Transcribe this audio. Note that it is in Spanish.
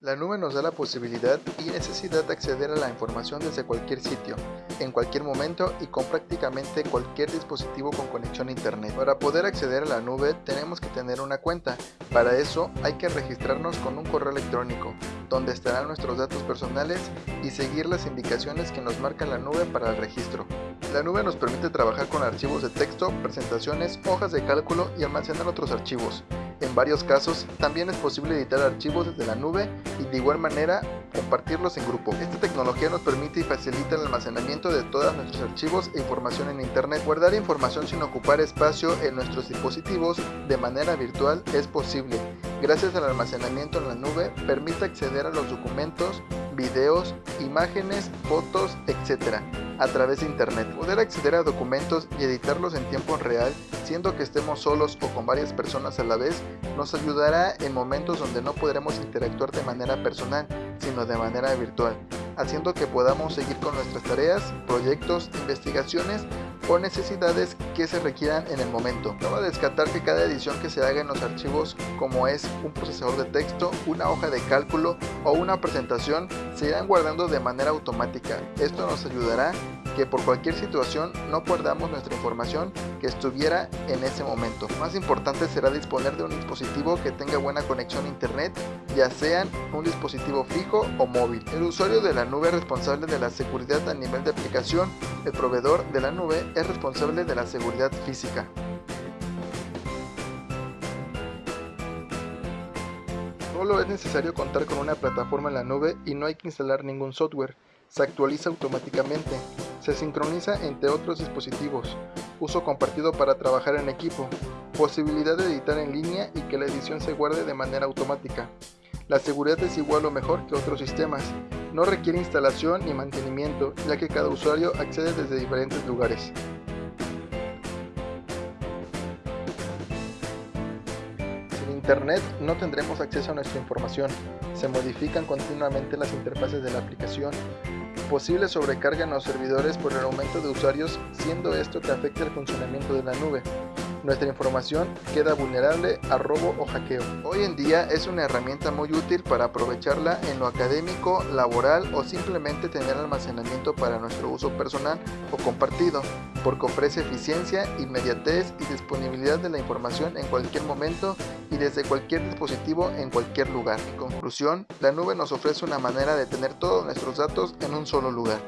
La nube nos da la posibilidad y necesidad de acceder a la información desde cualquier sitio, en cualquier momento y con prácticamente cualquier dispositivo con conexión a internet. Para poder acceder a la nube tenemos que tener una cuenta, para eso hay que registrarnos con un correo electrónico, donde estarán nuestros datos personales y seguir las indicaciones que nos marca la nube para el registro. La nube nos permite trabajar con archivos de texto, presentaciones, hojas de cálculo y almacenar otros archivos. En varios casos, también es posible editar archivos desde la nube y de igual manera compartirlos en grupo. Esta tecnología nos permite y facilita el almacenamiento de todos nuestros archivos e información en Internet. Guardar información sin ocupar espacio en nuestros dispositivos de manera virtual es posible. Gracias al almacenamiento en la nube, permite acceder a los documentos, videos, imágenes, fotos, etc. a través de Internet. Poder acceder a documentos y editarlos en tiempo real, siendo que estemos solos o con varias personas a la vez, nos ayudará en momentos donde no podremos interactuar de manera personal, sino de manera virtual, haciendo que podamos seguir con nuestras tareas, proyectos, investigaciones o necesidades que se requieran en el momento. No va a descartar que cada edición que se haga en los archivos, como es un procesador de texto, una hoja de cálculo o una presentación, se irán guardando de manera automática. Esto nos ayudará que por cualquier situación no perdamos nuestra información que estuviera en ese momento. Más importante será disponer de un dispositivo que tenga buena conexión a internet, ya sean un dispositivo fijo o móvil. El usuario de la nube es responsable de la seguridad a nivel de aplicación, el proveedor de la nube es responsable de la seguridad física. Solo es necesario contar con una plataforma en la nube y no hay que instalar ningún software. Se actualiza automáticamente. Se sincroniza entre otros dispositivos. Uso compartido para trabajar en equipo. Posibilidad de editar en línea y que la edición se guarde de manera automática. La seguridad es igual o mejor que otros sistemas. No requiere instalación ni mantenimiento, ya que cada usuario accede desde diferentes lugares. Internet no tendremos acceso a nuestra información, se modifican continuamente las interfaces de la aplicación, posible sobrecarga en los servidores por el aumento de usuarios, siendo esto que afecta el funcionamiento de la nube nuestra información queda vulnerable a robo o hackeo. Hoy en día es una herramienta muy útil para aprovecharla en lo académico, laboral o simplemente tener almacenamiento para nuestro uso personal o compartido, porque ofrece eficiencia, inmediatez y disponibilidad de la información en cualquier momento y desde cualquier dispositivo en cualquier lugar. En conclusión, la nube nos ofrece una manera de tener todos nuestros datos en un solo lugar.